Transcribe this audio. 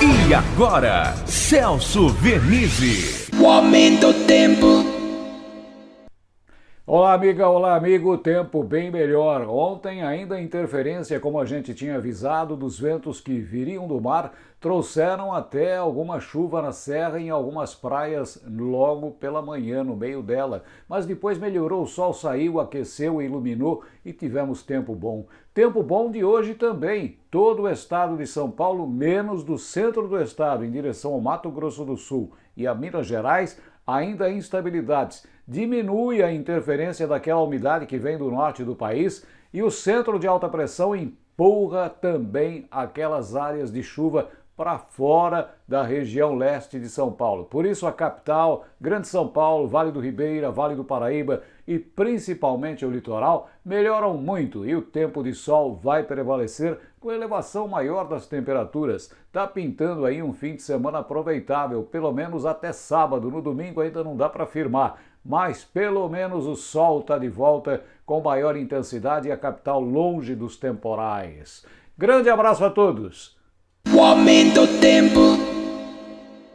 E agora, Celso Vernizzi. O aumento do tempo. Olá, amiga, olá, amigo. Tempo bem melhor. Ontem, ainda interferência, como a gente tinha avisado, dos ventos que viriam do mar trouxeram até alguma chuva na serra em algumas praias logo pela manhã, no meio dela. Mas depois melhorou, o sol saiu, aqueceu, iluminou e tivemos tempo bom. Tempo bom de hoje também. Todo o estado de São Paulo, menos do centro do estado, em direção ao Mato Grosso do Sul e a Minas Gerais, ainda instabilidades. Diminui a interferência daquela umidade que vem do norte do país e o centro de alta pressão empurra também aquelas áreas de chuva para fora da região leste de São Paulo. Por isso a capital, Grande São Paulo, Vale do Ribeira, Vale do Paraíba e principalmente o litoral melhoram muito e o tempo de sol vai prevalecer com elevação maior das temperaturas. Tá pintando aí um fim de semana aproveitável, pelo menos até sábado. No domingo ainda não dá para afirmar, mas pelo menos o sol está de volta com maior intensidade e a capital longe dos temporais. Grande abraço a todos! O aumento.